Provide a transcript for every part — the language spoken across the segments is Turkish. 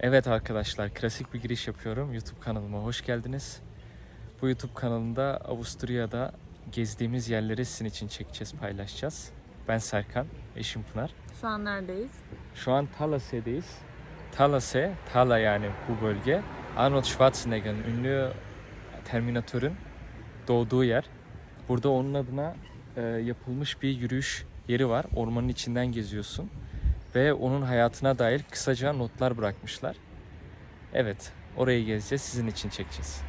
Evet arkadaşlar, klasik bir giriş yapıyorum. YouTube kanalıma hoş geldiniz. Bu YouTube kanalında Avusturya'da gezdiğimiz yerleri sizin için çekeceğiz, paylaşacağız. Ben Serkan, eşim Pınar. Şu an neredeyiz? Şu an Talase'deyiz. Talase, Tala yani bu bölge. Arnold Schwarzenegger'in ünlü Terminatör'ün doğduğu yer. Burada onun adına e, yapılmış bir yürüyüş yeri var. Ormanın içinden geziyorsun. Ve onun hayatına dair kısaca notlar bırakmışlar. Evet, orayı gezeceğiz, sizin için çekeceğiz.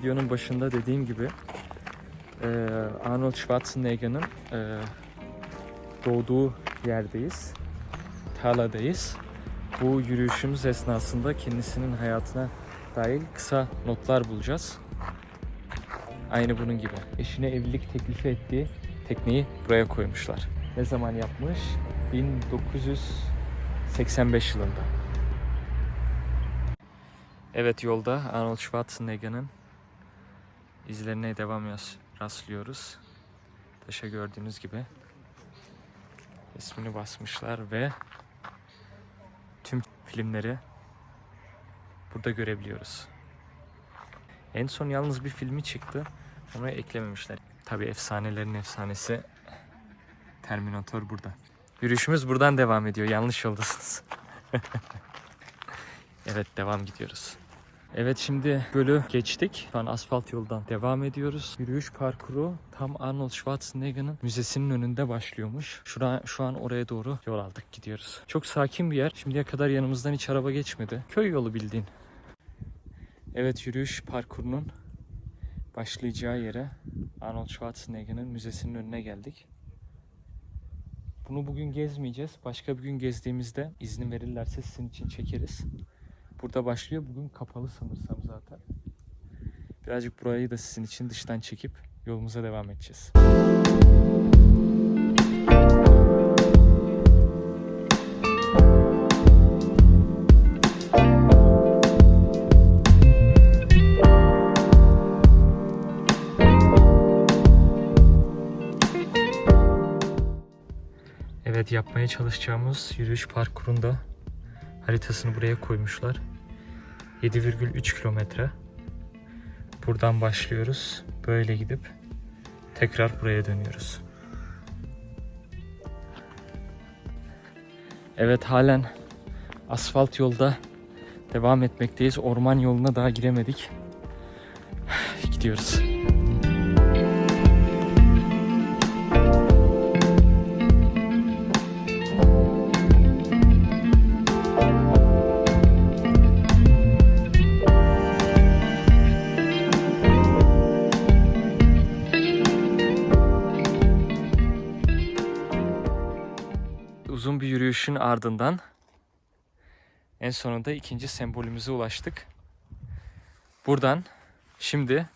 Videonun başında dediğim gibi e, Arnold Schwarzenegger'ın e, doğduğu yerdeyiz. Tarladayız. Bu yürüyüşümüz esnasında kendisinin hayatına dair kısa notlar bulacağız. Aynı bunun gibi. Eşine evlilik teklifi ettiği tekneyi buraya koymuşlar. Ne zaman yapmış? 1985 yılında. Evet yolda Arnold Schwarzenegger'ın izlerine devam rastlıyoruz. Taşa gördüğünüz gibi ismini basmışlar ve filmleri burada görebiliyoruz. En son yalnız bir filmi çıktı. Onu eklememişler. Tabi efsanelerin efsanesi Terminator burada. Yürüyüşümüz buradan devam ediyor. Yanlış yoldasınız. evet devam gidiyoruz. Evet şimdi gölü geçtik. Şu an asfalt yoldan devam ediyoruz. Yürüyüş parkuru tam Arnold Schwarzenegger'ın müzesinin önünde başlıyormuş. Şu an, şu an oraya doğru yol aldık gidiyoruz. Çok sakin bir yer. Şimdiye kadar yanımızdan hiç araba geçmedi. Köy yolu bildiğin. Evet yürüyüş parkurunun başlayacağı yere Arnold Schwarzenegger'ın müzesinin önüne geldik. Bunu bugün gezmeyeceğiz. Başka bir gün gezdiğimizde izin verirlerse sizin için çekeriz. Burada başlıyor. Bugün kapalı sanırsam zaten. Birazcık burayı da sizin için dıştan çekip yolumuza devam edeceğiz. Evet yapmaya çalışacağımız yürüyüş parkurunda haritasını buraya koymuşlar. 7,3 kilometre. Buradan başlıyoruz. Böyle gidip tekrar buraya dönüyoruz. Evet halen asfalt yolda devam etmekteyiz. Orman yoluna daha giremedik. Gidiyoruz. Uzun bir yürüyüşün ardından en sonunda ikinci sembolümüze ulaştık. Buradan şimdi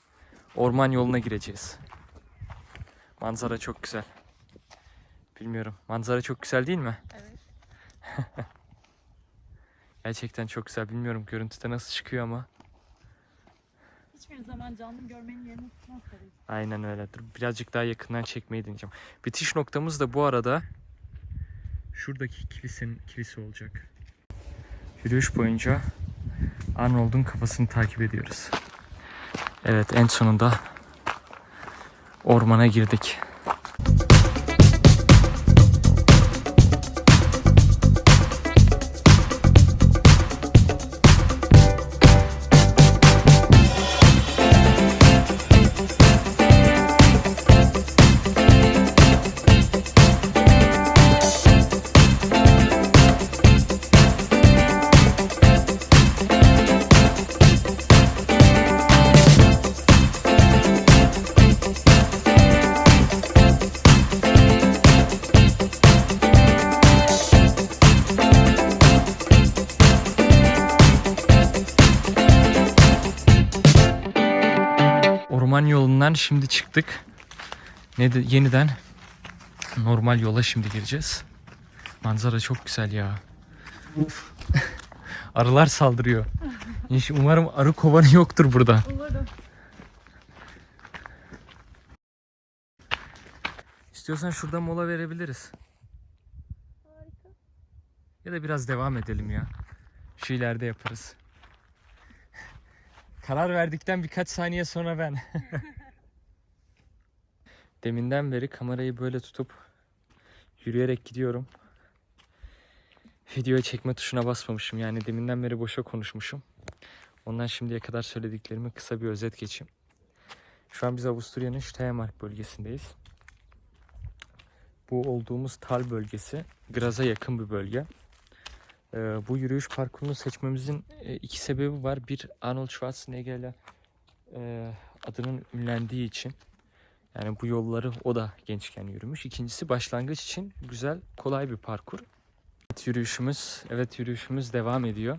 orman yoluna gireceğiz. Manzara çok güzel. Bilmiyorum. Manzara çok güzel değil mi? Evet. Gerçekten çok güzel. Bilmiyorum görüntüde nasıl çıkıyor ama. Hiçbir zaman canlı görmenin yerini tutmaz tabii. Aynen öyle. Dur birazcık daha yakından çekmeyi deneyeceğim. Bitiş noktamız da bu arada şuradaki kilisenin kilise olacak. Yürüyüş boyunca Arnold'un kafasını takip ediyoruz. Evet en sonunda ormana girdik. Orman yolundan şimdi çıktık. Ne de, yeniden normal yola şimdi gireceğiz. Manzara çok güzel ya. Arılar saldırıyor. Umarım arı kovanı yoktur burada. Umarım. İstiyorsan şurada mola verebiliriz. Harika. Ya da biraz devam edelim ya. Şu ileride yaparız. Karar verdikten birkaç saniye sonra ben. Deminden beri kamerayı böyle tutup yürüyerek gidiyorum. Videoya çekme tuşuna basmamışım. Yani deminden beri boşa konuşmuşum. Ondan şimdiye kadar söylediklerimi kısa bir özet geçeyim. Şu an biz Avusturya'nın Steiermark bölgesindeyiz. Bu olduğumuz Tal bölgesi Graz'a yakın bir bölge. Ee, bu yürüyüş parkurunu seçmemizin e, iki sebebi var. Bir Arnold Schwarzenegger'le e, adının ünlendiği için. Yani bu yolları o da gençken yürümüş. İkincisi başlangıç için güzel, kolay bir parkur. Evet yürüyüşümüz, evet yürüyüşümüz devam ediyor.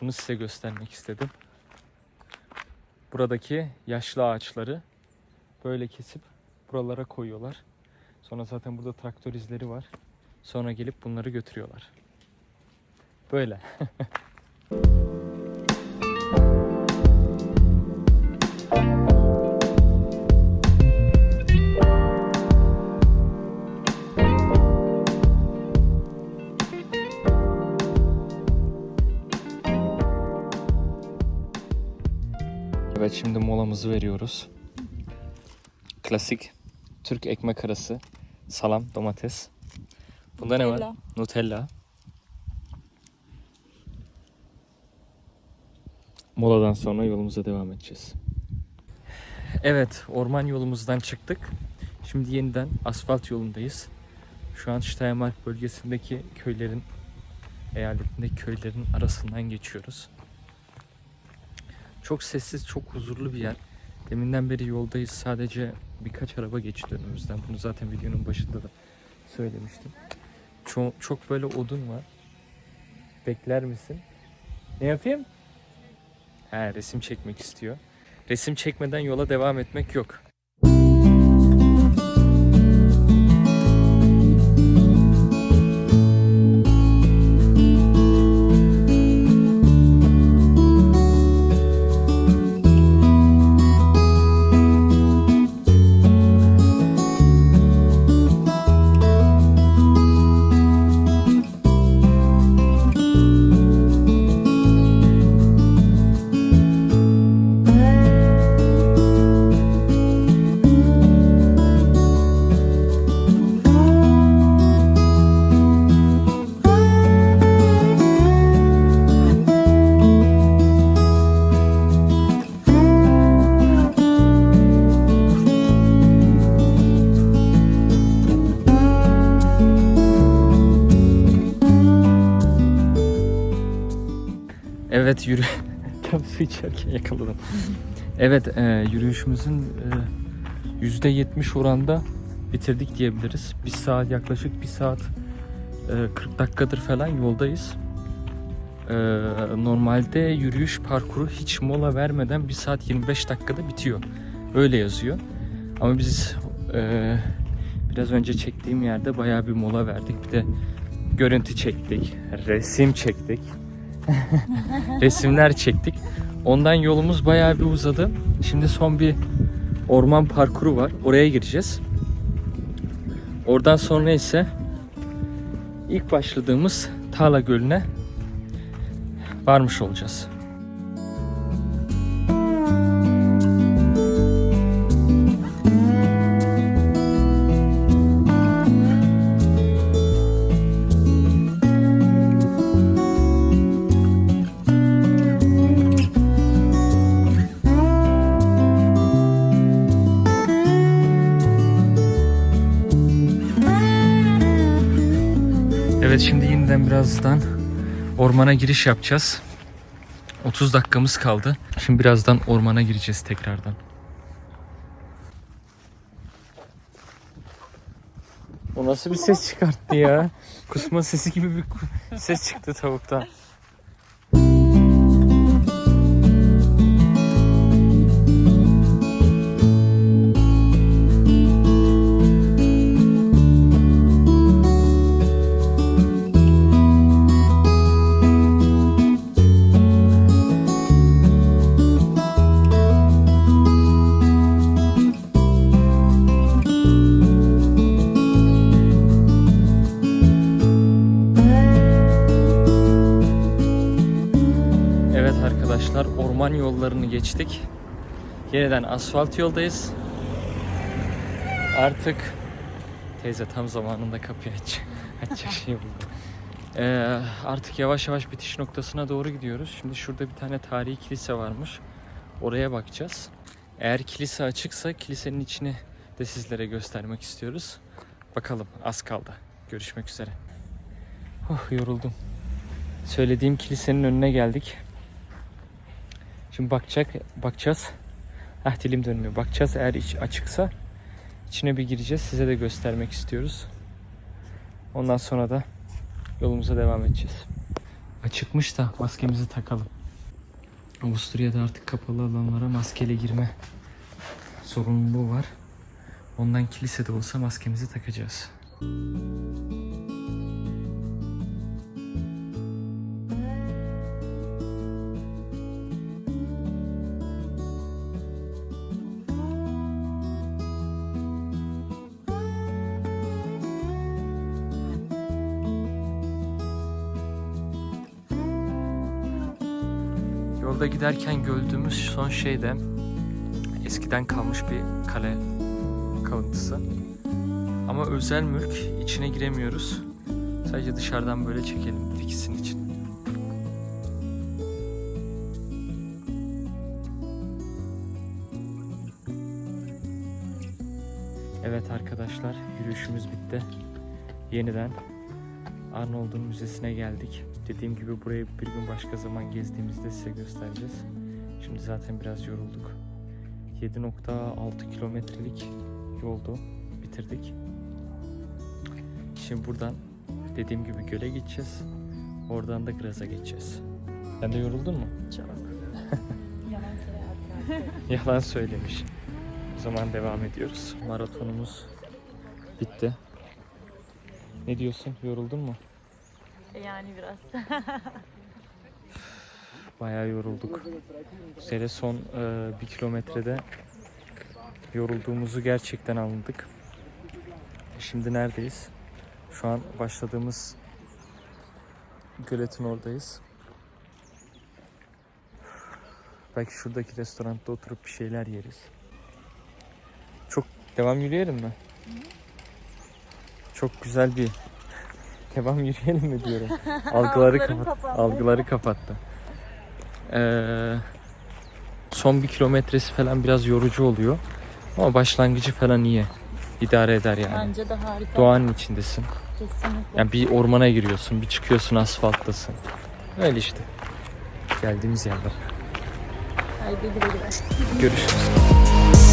Bunu size göstermek istedim. Buradaki yaşlı ağaçları böyle kesip buralara koyuyorlar. Sonra zaten burada traktör izleri var. Sonra gelip bunları götürüyorlar. Böyle. Evet şimdi molamızı veriyoruz. Klasik Türk ekmek arası, salam, domates. Bunda ne var? Nutella. Nutella. Moladan sonra yolumuza devam edeceğiz. Evet, orman yolumuzdan çıktık. Şimdi yeniden asfalt yolundayız. Şu an Steiermark bölgesindeki köylerin, eyaletindeki köylerin arasından geçiyoruz. Çok sessiz, çok huzurlu bir yer. Deminden beri yoldayız. Sadece birkaç araba geçti önümüzden. Bunu zaten videonun başında da söylemiştim. Çok, çok böyle odun var. Bekler misin? Ne yapayım? He, resim çekmek istiyor. Resim çekmeden yola devam etmek yok. Evet yürü. Tam su içerken yakaladım. Evet e, yürüyüşümüzün e, yüzde 70 oranda bitirdik diyebiliriz. Bir saat yaklaşık bir saat e, 40 dakikadır falan yoldayız. E, normalde yürüyüş parkuru hiç mola vermeden 1 saat 25 dakikada bitiyor. Öyle yazıyor. Ama biz e, biraz önce çektiğim yerde bayağı bir mola verdik. Bir de görüntü çektik, resim çektik. resimler çektik. Ondan yolumuz bayağı bir uzadı. Şimdi son bir orman parkuru var. Oraya gireceğiz. Oradan sonra ise ilk başladığımız Tala Gölü'ne varmış olacağız. Evet şimdi yeniden birazdan ormana giriş yapacağız. 30 dakikamız kaldı. Şimdi birazdan ormana gireceğiz tekrardan. O nasıl bir ses çıkarttı ya? Kusma sesi gibi bir ses çıktı tavuktan. Arkadaşlar orman yollarını geçtik. Yeniden asfalt yoldayız. Artık teyze tam zamanında kapıyı aç. Açacak şey buldu. Ee, artık yavaş yavaş bitiş noktasına doğru gidiyoruz. Şimdi şurada bir tane tarihi kilise varmış. Oraya bakacağız. Eğer kilise açıksa kilisenin içini de sizlere göstermek istiyoruz. Bakalım az kaldı. Görüşmek üzere. Oh yoruldum. Söylediğim kilisenin önüne geldik. Şimdi bakacak, bakacağız. Ah dilim dönmüyor. Bakacağız eğer iç açıksa içine bir gireceğiz. Size de göstermek istiyoruz. Ondan sonra da yolumuza devam edeceğiz. Açıkmış da maskemizi takalım. Avusturya'da artık kapalı alanlara maskeyle girme sorumluluğu var. Ondan kilisede olsa maskemizi takacağız. Yolda giderken gördüğümüz son şey de eskiden kalmış bir kale kalıntısı. Ama özel mülk içine giremiyoruz. Sadece dışarıdan böyle çekelim diksin için. Evet arkadaşlar yürüyüşümüz bitti. Yeniden Arnold'un müzesine geldik. Dediğim gibi burayı bir gün başka zaman gezdiğimizde size göstereceğiz. Şimdi zaten biraz yorulduk. 7.6 kilometrelik yoldu. Bitirdik. Şimdi buradan dediğim gibi göle gideceğiz. Oradan da Graz'a geçeceğiz. Sen de yoruldun mu? Çok. Yalan söylemiş. O zaman devam ediyoruz. Maratonumuz bitti. Ne diyorsun? Yoruldun mu? Yani biraz. Bayağı yorulduk. Bu sene son e, bir kilometrede yorulduğumuzu gerçekten anladık. Şimdi neredeyiz? Şu an başladığımız göletin oradayız. Belki şuradaki restoranda oturup bir şeyler yeriz. Çok devam yürüyelim mi? Çok güzel bir devam yürüyelim mi diyorum. Algıları kapat kapandı. algıları kapattı. Ee, son bir kilometresi falan biraz yorucu oluyor. Ama başlangıcı falan iyi. İdare eder yani. Bence de harika. Doğanın içindesin. Kesinlikle. Yani bir ormana giriyorsun, bir çıkıyorsun asfalttasın. Öyle işte. Geldiğimiz yerler. Haydi güle güle. Görüşürüz.